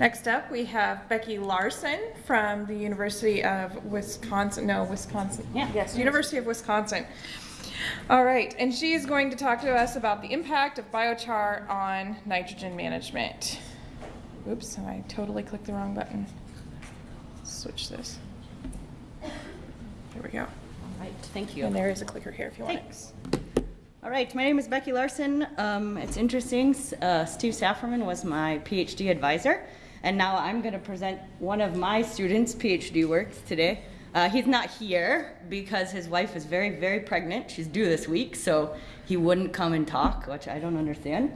Next up, we have Becky Larson from the University of Wisconsin, no, Wisconsin. Yeah. Yes, University of Wisconsin. All right, and she is going to talk to us about the impact of biochar on nitrogen management. Oops, I totally clicked the wrong button. Switch this. There we go. All right, thank you. And there is a clicker here if you want it. Thanks. All right, my name is Becky Larson. Um, it's interesting, uh, Steve Safferman was my PhD advisor, and now I'm going to present one of my students' PhD works today. Uh, he's not here because his wife is very, very pregnant. She's due this week, so he wouldn't come and talk, which I don't understand.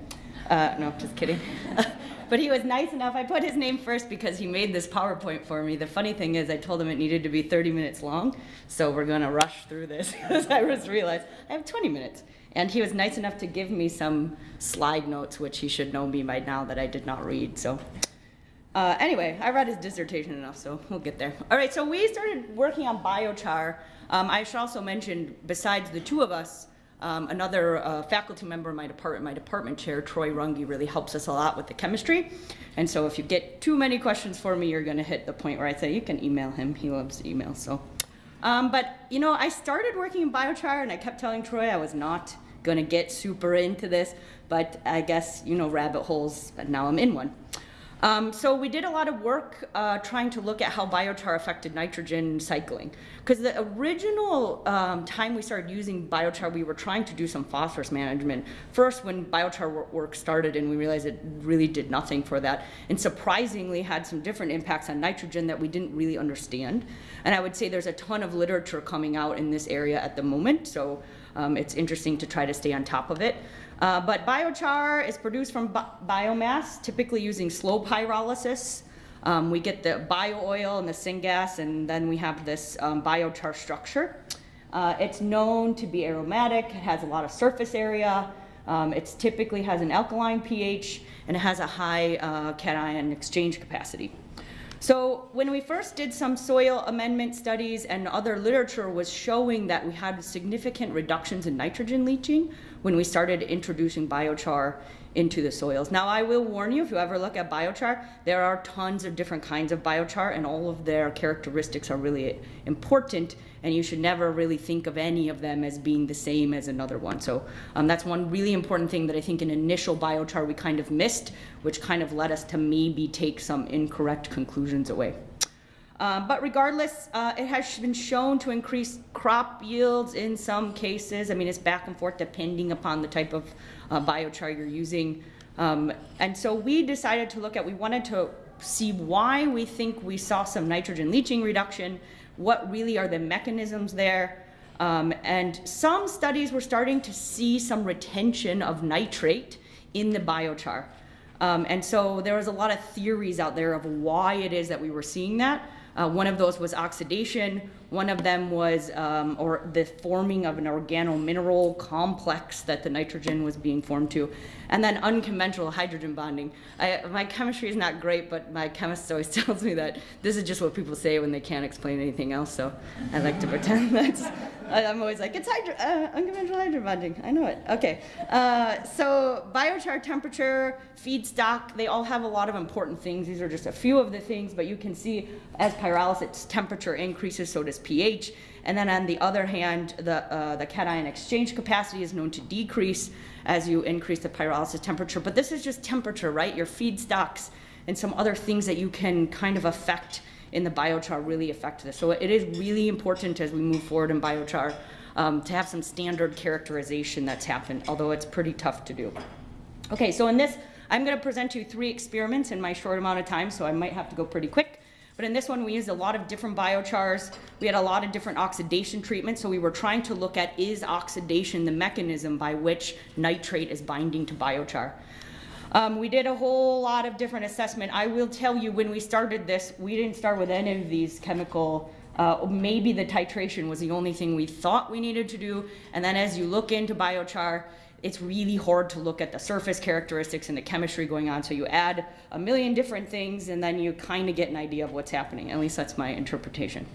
Uh, no, just kidding. but he was nice enough. I put his name first because he made this PowerPoint for me. The funny thing is, I told him it needed to be 30 minutes long, so we're going to rush through this because I just realized I have 20 minutes. And he was nice enough to give me some slide notes, which he should know me by now that I did not read. So uh, anyway, I read his dissertation enough, so we'll get there. All right, so we started working on biochar. Um, I should also mention, besides the two of us, um, another uh, faculty member in my department, my department chair, Troy Runge, really helps us a lot with the chemistry. And so if you get too many questions for me, you're going to hit the point where I say you can email him. He loves email. So, um, but you know, I started working in biochar, and I kept telling Troy I was not going to get super into this, but I guess you know rabbit holes. And now I'm in one. Um, so we did a lot of work uh, trying to look at how biochar affected nitrogen cycling. Because the original um, time we started using biochar, we were trying to do some phosphorus management. First, when biochar work started, and we realized it really did nothing for that, and surprisingly had some different impacts on nitrogen that we didn't really understand. And I would say there's a ton of literature coming out in this area at the moment, so um, it's interesting to try to stay on top of it. Uh, but biochar is produced from bi biomass, typically using slow pyrolysis. Um, we get the bio oil and the syngas, and then we have this um, biochar structure. Uh, it's known to be aromatic, it has a lot of surface area, um, it typically has an alkaline pH, and it has a high uh, cation exchange capacity. So when we first did some soil amendment studies and other literature was showing that we had significant reductions in nitrogen leaching when we started introducing biochar into the soils. Now I will warn you, if you ever look at biochar, there are tons of different kinds of biochar and all of their characteristics are really important and you should never really think of any of them as being the same as another one. So um, that's one really important thing that I think in initial biochar we kind of missed, which kind of led us to maybe take some incorrect conclusions away. Um, but regardless, uh, it has been shown to increase crop yields in some cases. I mean, it's back and forth depending upon the type of uh, biochar you're using. Um, and so we decided to look at, we wanted to see why we think we saw some nitrogen leaching reduction, what really are the mechanisms there. Um, and some studies were starting to see some retention of nitrate in the biochar. Um, and so there was a lot of theories out there of why it is that we were seeing that. Uh, one of those was oxidation. One of them was, um, or the forming of an organo-mineral complex that the nitrogen was being formed to. And then unconventional hydrogen bonding. I, my chemistry is not great, but my chemist always tells me that this is just what people say when they can't explain anything else. So I like to pretend that's, I'm always like, it's hydro, uh, unconventional hydrogen bonding. I know it. Okay. Uh, so biochar temperature, feedstock, they all have a lot of important things. These are just a few of the things, but you can see as pyrolysis temperature increases, so does pH. And then on the other hand, the, uh, the cation exchange capacity is known to decrease as you increase the pyrolysis temperature. But this is just temperature, right? Your feedstocks and some other things that you can kind of affect in the biochar really affect this. So it is really important as we move forward in biochar um, to have some standard characterization that's happened, although it's pretty tough to do. Okay, so in this, I'm going to present you three experiments in my short amount of time, so I might have to go pretty quick. But in this one, we used a lot of different biochars. We had a lot of different oxidation treatments. So we were trying to look at is oxidation the mechanism by which nitrate is binding to biochar. Um, we did a whole lot of different assessment. I will tell you when we started this, we didn't start with any of these chemical uh, maybe the titration was the only thing we thought we needed to do. And then as you look into biochar, it's really hard to look at the surface characteristics and the chemistry going on. So you add a million different things and then you kind of get an idea of what's happening. At least that's my interpretation.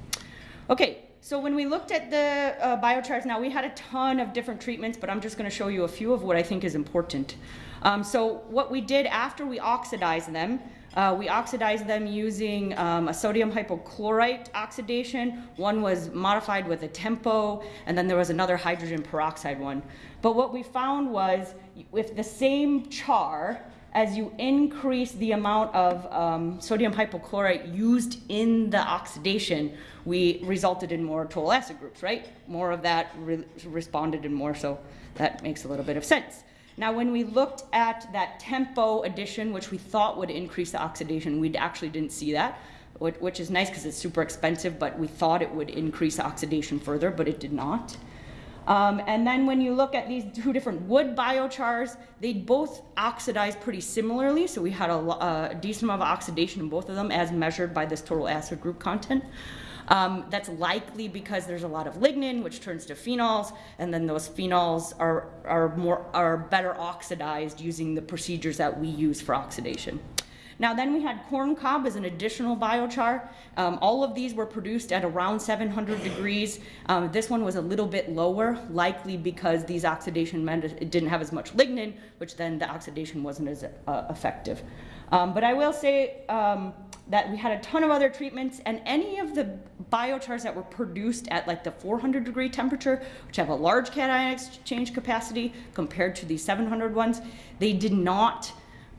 Okay, so when we looked at the uh, biochars now, we had a ton of different treatments, but I'm just going to show you a few of what I think is important. Um, so what we did after we oxidized them, Uh, we oxidized them using um, a sodium hypochlorite oxidation. One was modified with a TEMPO, and then there was another hydrogen peroxide one. But what we found was with the same char, as you increase the amount of um, sodium hypochlorite used in the oxidation, we resulted in more total acid groups, right? More of that re responded and more, so that makes a little bit of sense. Now, when we looked at that TEMPO addition, which we thought would increase the oxidation, we actually didn't see that, which is nice because it's super expensive, but we thought it would increase oxidation further, but it did not. Um, and then when you look at these two different wood biochars, they both oxidize pretty similarly. So we had a, a, decent amount of oxidation in both of them as measured by this total acid group content. Um, that's likely because there's a lot of lignin, which turns to phenols, and then those phenols are, are, more, are better oxidized using the procedures that we use for oxidation. Now then we had corn cob as an additional biochar. Um, all of these were produced at around 700 degrees. Um, this one was a little bit lower, likely because these oxidation it didn't have as much lignin, which then the oxidation wasn't as uh, effective. Um, but I will say um, that we had a ton of other treatments and any of the biochars that were produced at like the 400 degree temperature, which have a large cation exchange capacity compared to the 700 ones, they did not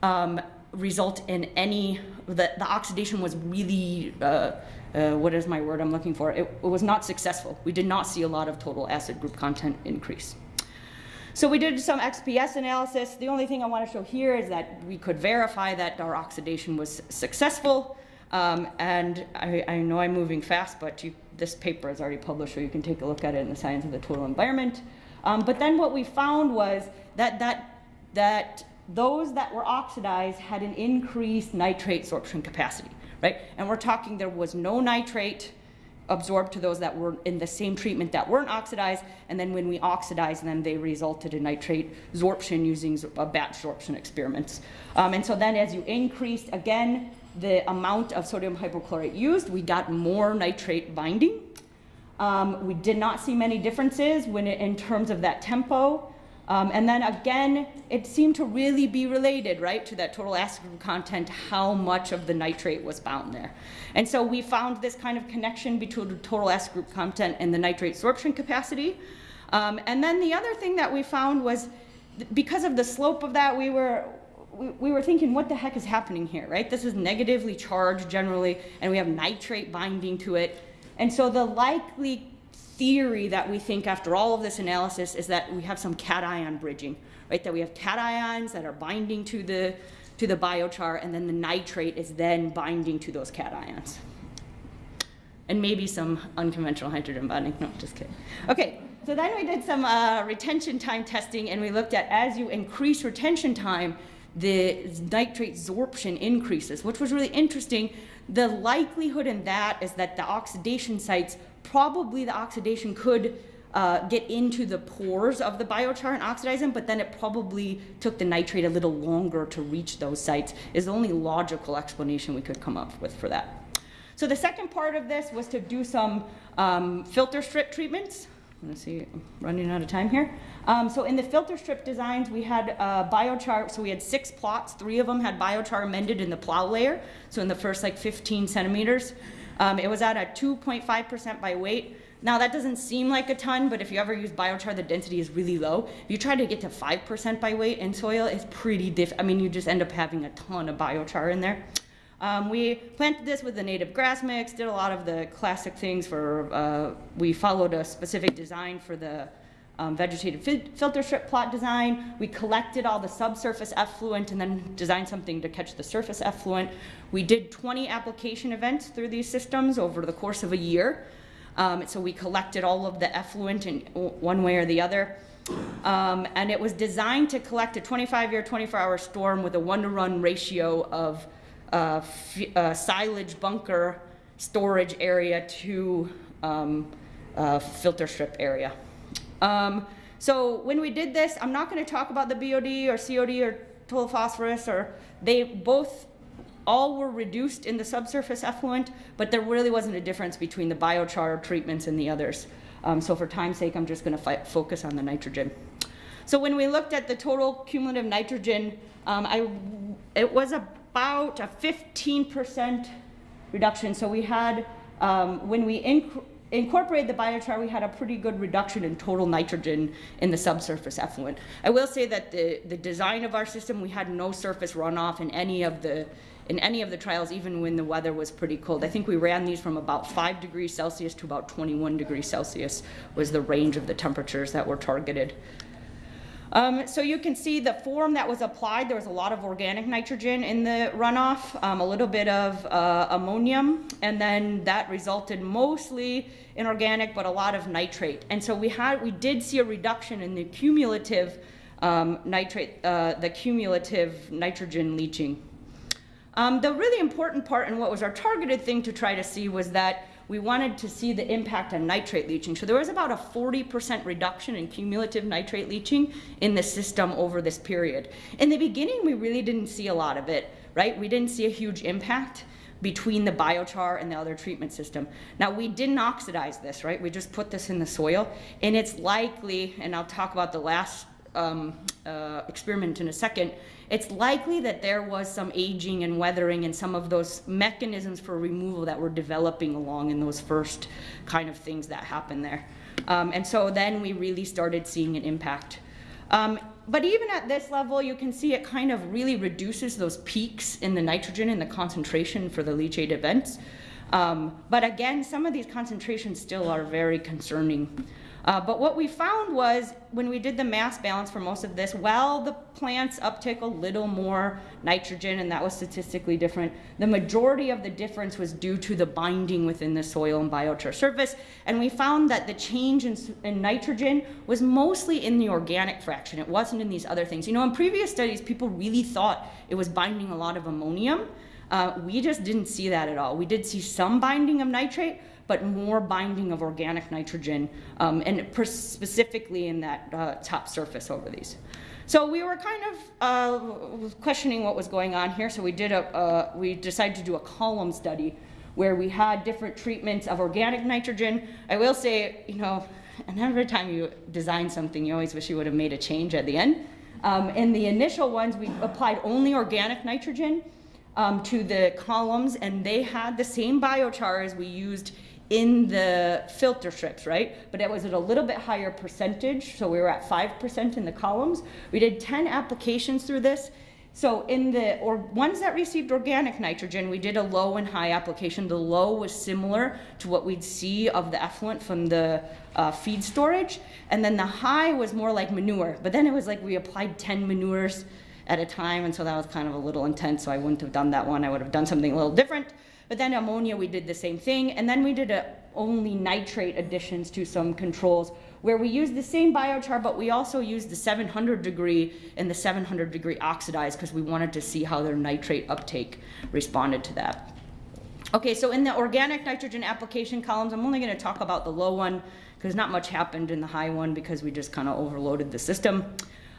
um, result in any, the, the oxidation was really, uh, uh, what is my word I'm looking for? It, it was not successful. We did not see a lot of total acid group content increase. So we did some XPS analysis. The only thing I want to show here is that we could verify that our oxidation was successful. Um, and I, I, know I'm moving fast, but you, this paper is already published, so you can take a look at it in the Science of the Total Environment. Um, but then what we found was that, that, that those that were oxidized had an increased nitrate sorption capacity, right? And we're talking there was no nitrate absorbed to those that were in the same treatment that weren't oxidized, and then when we oxidized them, they resulted in nitrate sorption using a batch sorption experiments. Um, and so then as you increased, again, the amount of sodium hypochlorite used, we got more nitrate binding. Um, we did not see many differences when it, in terms of that TEMPO. Um, and then again, it seemed to really be related, right, to that total acid group content, how much of the nitrate was bound there. And so we found this kind of connection between the total acid group content and the nitrate sorption capacity. Um, and then the other thing that we found was because of the slope of that, we were, we, we were thinking, what the heck is happening here, right? This is negatively charged generally, and we have nitrate binding to it. And so the likely theory that we think after all of this analysis is that we have some cation bridging, right? That we have cations that are binding to the, to the biochar and then the nitrate is then binding to those cations. And maybe some unconventional hydrogen bonding, no, just kidding. Okay, so then we did some uh, retention time testing and we looked at as you increase retention time, the nitrate sorption increases, which was really interesting. The likelihood in that is that the oxidation sites probably the oxidation could uh, get into the pores of the biochar and oxidize them, but then it probably took the nitrate a little longer to reach those sites is the only logical explanation we could come up with for that. So the second part of this was to do some um, filter strip treatments. Let's see, I'm running out of time here. Um, so in the filter strip designs, we had uh, biochar, so we had six plots, three of them had biochar amended in the plow layer, so in the first like 15 centimeters. Um, it was at a 2.5% by weight. Now that doesn't seem like a ton, but if you ever use biochar, the density is really low. If you try to get to 5% by weight in soil, it's pretty diff, I mean, you just end up having a ton of biochar in there. Um, we planted this with the native grass mix, did a lot of the classic things for, uh, we followed a specific design for the um, vegetative fi filter strip plot design. We collected all the subsurface effluent and then designed something to catch the surface effluent. We did 20 application events through these systems over the course of a year. Um, so we collected all of the effluent in one way or the other. Um, and it was designed to collect a 25-year, 24-hour storm with a one-to-one ratio of uh, uh, silage bunker storage area to um, uh, filter strip area. Um, so when we did this, I'm not going to talk about the BOD or COD or total phosphorus, or they both all were reduced in the subsurface effluent, but there really wasn't a difference between the biochar treatments and the others. Um, so for time's sake, I'm just going to focus on the nitrogen. So when we looked at the total cumulative nitrogen, um, I, it was a about a 15% reduction. So we had, um, when we inc- incorporated the biochar, we had a pretty good reduction in total nitrogen in the subsurface effluent. I will say that the, the design of our system, we had no surface runoff in any of the in any of the trials, even when the weather was pretty cold. I think we ran these from about 5 degrees Celsius to about 21 degrees Celsius was the range of the temperatures that were targeted. Um, so you can see the form that was applied, there was a lot of organic nitrogen in the runoff, um, a little bit of uh, ammonium, and then that resulted mostly in organic, but a lot of nitrate. And so we had, we did see a reduction in the cumulative um, nitrate, uh, the cumulative nitrogen leaching. Um, the really important part and what was our targeted thing to try to see was that we wanted to see the impact on nitrate leaching. So there was about a 40% reduction in cumulative nitrate leaching in the system over this period. In the beginning, we really didn't see a lot of it, right? We didn't see a huge impact between the biochar and the other treatment system. Now we didn't oxidize this, right? We just put this in the soil and it's likely, and I'll talk about the last um, uh, experiment in a second, it's likely that there was some aging and weathering and some of those mechanisms for removal that were developing along in those first kind of things that happened there. Um, and so then we really started seeing an impact. Um, but even at this level, you can see it kind of really reduces those peaks in the nitrogen and the concentration for the leachate events. Um, but again, some of these concentrations still are very concerning. Uh, but what we found was when we did the mass balance for most of this, while the plants uptake a little more nitrogen and that was statistically different, the majority of the difference was due to the binding within the soil and biochar surface. And we found that the change in, in nitrogen was mostly in the organic fraction. It wasn't in these other things. You know, in previous studies, people really thought it was binding a lot of ammonium. Uh, we just didn't see that at all. We did see some binding of nitrate, but more binding of organic nitrogen, um, and specifically in that uh, top surface over these. So we were kind of uh, questioning what was going on here, so we did a, uh, we decided to do a column study where we had different treatments of organic nitrogen. I will say, you know, and every time you design something, you always wish you would have made a change at the end. Um, in the initial ones, we applied only organic nitrogen um, to the columns, and they had the same biochar as we used in the filter strips, right? But it was at a little bit higher percentage, so we were at 5% in the columns. We did 10 applications through this. So in the or ones that received organic nitrogen, we did a low and high application. The low was similar to what we'd see of the effluent from the uh, feed storage, and then the high was more like manure. But then it was like we applied 10 manures at a time, and so that was kind of a little intense. So I wouldn't have done that one. I would have done something a little different. But then ammonia, we did the same thing. And then we did a, only nitrate additions to some controls where we used the same biochar, but we also used the 700 degree and the 700 degree oxidized because we wanted to see how their nitrate uptake responded to that. Okay, so in the organic nitrogen application columns, I'm only going to talk about the low one because not much happened in the high one because we just kind of overloaded the system.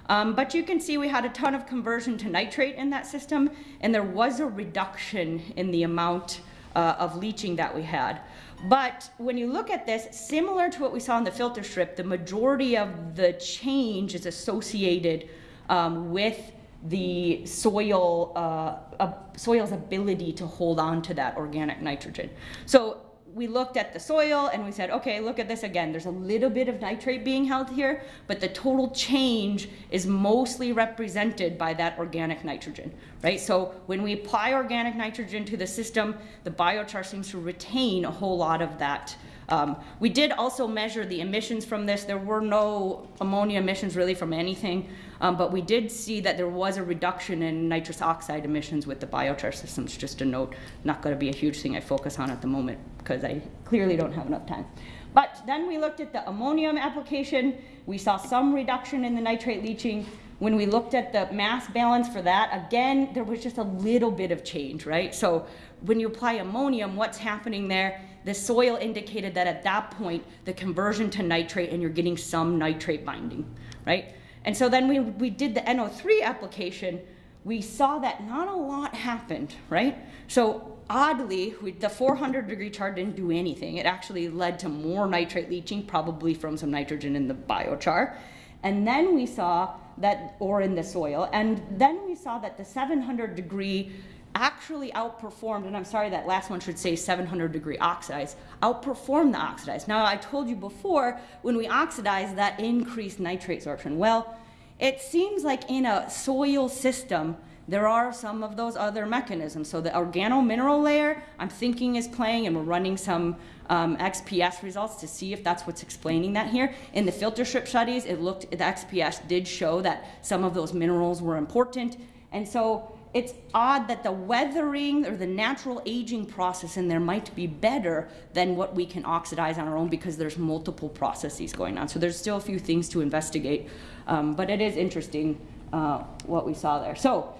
Um, but you can see we had a ton of conversion to nitrate in that system, and there was a reduction in the amount uh, of leaching that we had. But when you look at this, similar to what we saw in the filter strip, the majority of the change is associated um, with the soil, uh, soil's ability to hold on to that organic nitrogen. So we looked at the soil and we said, okay, look at this again. There's a little bit of nitrate being held here, but the total change is mostly represented by that organic nitrogen, right? So when we apply organic nitrogen to the system, the biochar seems to retain a whole lot of that um, we did also measure the emissions from this. There were no ammonia emissions really from anything, um, but we did see that there was a reduction in nitrous oxide emissions with the biochar systems. Just a note, not going to be a huge thing I focus on at the moment because I clearly don't have enough time. But then we looked at the ammonium application. We saw some reduction in the nitrate leaching. When we looked at the mass balance for that, again, there was just a little bit of change, right? So when you apply ammonium, what's happening there? The soil indicated that at that point, the conversion to nitrate and you're getting some nitrate binding, right? And so then we, we did the NO3 application, we saw that not a lot happened, right? So oddly, we, the 400 degree char didn't do anything. It actually led to more nitrate leaching, probably from some nitrogen in the biochar. And then we saw that, or in the soil, and then we saw that the 700 degree actually outperformed, and I'm sorry that last one should say 700 degree oxidize, outperformed the oxidized. Now, I told you before, when we oxidize, that increased nitrate sorption. Well, it seems like in a soil system, there are some of those other mechanisms. So the organo-mineral layer, I'm thinking is playing, and we're running some um, XPS results to see if that's what's explaining that here. In the filter strip studies, it looked, the XPS did show that some of those minerals were important. And so it's odd that the weathering or the natural aging process in there might be better than what we can oxidize on our own because there's multiple processes going on. So there's still a few things to investigate, um, but it is interesting uh, what we saw there. So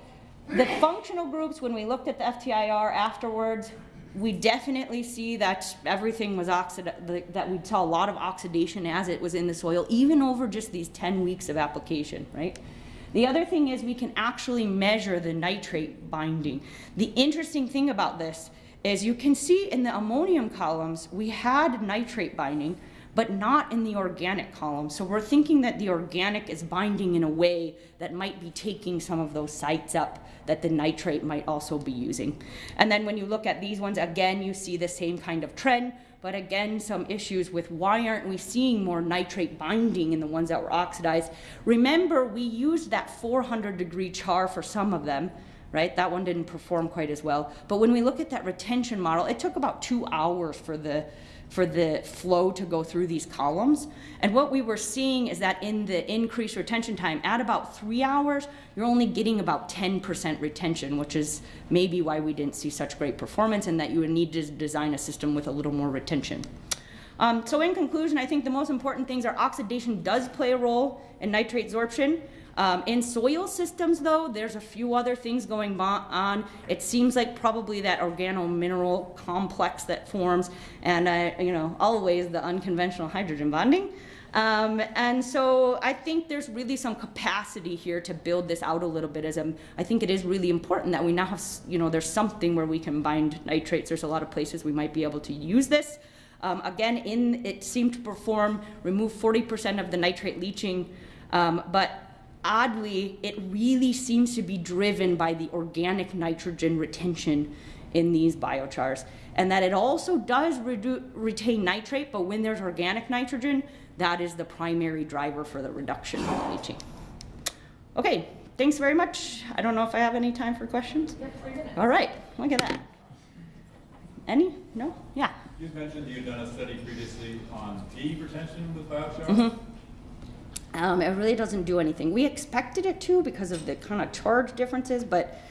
the functional groups, when we looked at the FTIR afterwards, we definitely see that everything was oxidized, that we saw a lot of oxidation as it was in the soil, even over just these 10 weeks of application, right? The other thing is we can actually measure the nitrate binding. The interesting thing about this is you can see in the ammonium columns, we had nitrate binding, but not in the organic column. So we're thinking that the organic is binding in a way that might be taking some of those sites up that the nitrate might also be using. And then when you look at these ones, again, you see the same kind of trend, but again, some issues with why aren't we seeing more nitrate binding in the ones that were oxidized. Remember, we used that 400 degree char for some of them, right? That one didn't perform quite as well. But when we look at that retention model, it took about two hours for the for the flow to go through these columns. And what we were seeing is that in the increased retention time, at about three hours, you're only getting about 10% retention, which is maybe why we didn't see such great performance and that you would need to design a system with a little more retention. Um, so in conclusion, I think the most important things are oxidation does play a role in nitrate sorption. Um, in soil systems, though, there's a few other things going on. It seems like probably that organo-mineral complex that forms, and uh, you know, always the unconventional hydrogen bonding. Um, and so I think there's really some capacity here to build this out a little bit as a, I think it is really important that we now have, you know, there's something where we can bind nitrates. There's a lot of places we might be able to use this. Um, again, in it seemed to perform, remove 40% of the nitrate leaching, um, but oddly, it really seems to be driven by the organic nitrogen retention in these biochars. And that it also does retain nitrate, but when there's organic nitrogen, that is the primary driver for the reduction of leaching. Okay, thanks very much. I don't know if I have any time for questions. All right, look at that. Any? No? Yeah. You mentioned you've done a study previously on D retention with biochar. Mm -hmm. Um, it really doesn't do anything. We expected it to because of the kind of charge differences, but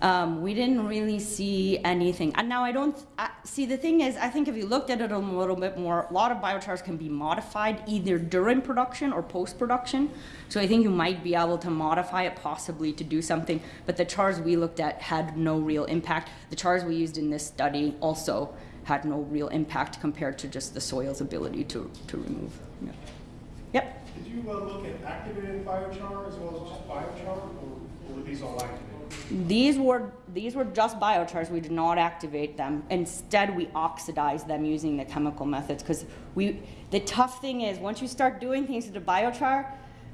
um, we didn't really see anything. And now I don't, I, see the thing is, I think if you looked at it a little bit more, a lot of biochars can be modified either during production or post-production. So I think you might be able to modify it possibly to do something, but the chars we looked at had no real impact. The chars we used in this study also had no real impact compared to just the soil's ability to, to remove. Yeah. Yep. You uh, look at activated biochar as well as just biochar, or, or were these all activated? These were these were just biochars. We did not activate them. Instead, we oxidized them using the chemical methods because we. The tough thing is once you start doing things to the biochar,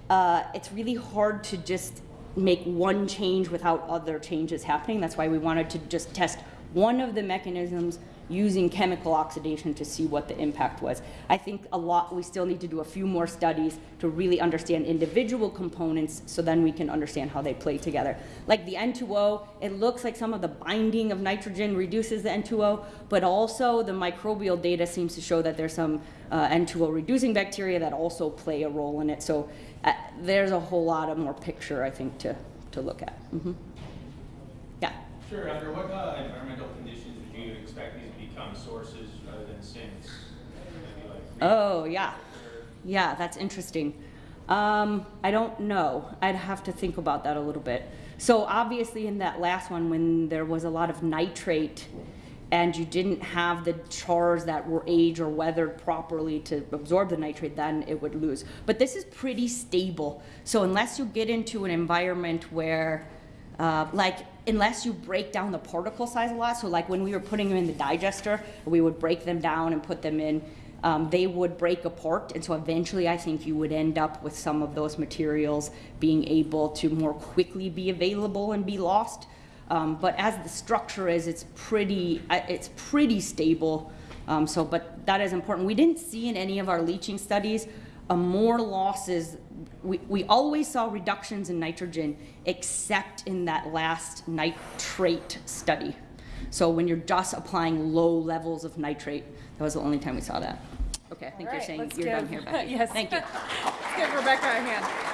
uh, it's really hard to just make one change without other changes happening. That's why we wanted to just test one of the mechanisms using chemical oxidation to see what the impact was. I think a lot, we still need to do a few more studies to really understand individual components so then we can understand how they play together. Like the N2O, it looks like some of the binding of nitrogen reduces the N2O, but also the microbial data seems to show that there's some uh, N2O reducing bacteria that also play a role in it. So uh, there's a whole lot of more picture, I think, to, to look at. Mm -hmm. Yeah. Sure. Under what uh, environmental sources rather than sinks? Like oh, yeah. Yeah, that's interesting. Um, I don't know. I'd have to think about that a little bit. So obviously in that last one, when there was a lot of nitrate and you didn't have the chars that were aged or weathered properly to absorb the nitrate, then it would lose. But this is pretty stable. So unless you get into an environment where uh, like unless you break down the particle size a lot, so like when we were putting them in the digester, we would break them down and put them in, um, they would break apart. And so eventually I think you would end up with some of those materials being able to more quickly be available and be lost. Um, but as the structure is, it's pretty, uh, it's pretty stable. Um, so, but that is important. We didn't see in any of our leaching studies uh, more losses. We, we always saw reductions in nitrogen, except in that last nitrate study. So when you're just applying low levels of nitrate, that was the only time we saw that. Okay, I think All you're saying you're done here, Becky. Yes. Thank you. Let's give Rebecca a hand.